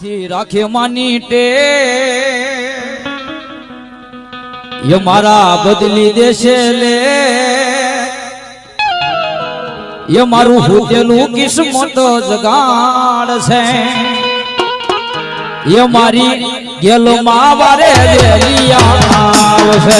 થી રાખે માનીટે ય મારા બદલી દેશે લે ય મારું હોતેલું કિસ્મત જગાળ છે ય મારી ગેલો માવારે દેલિયા આવ છે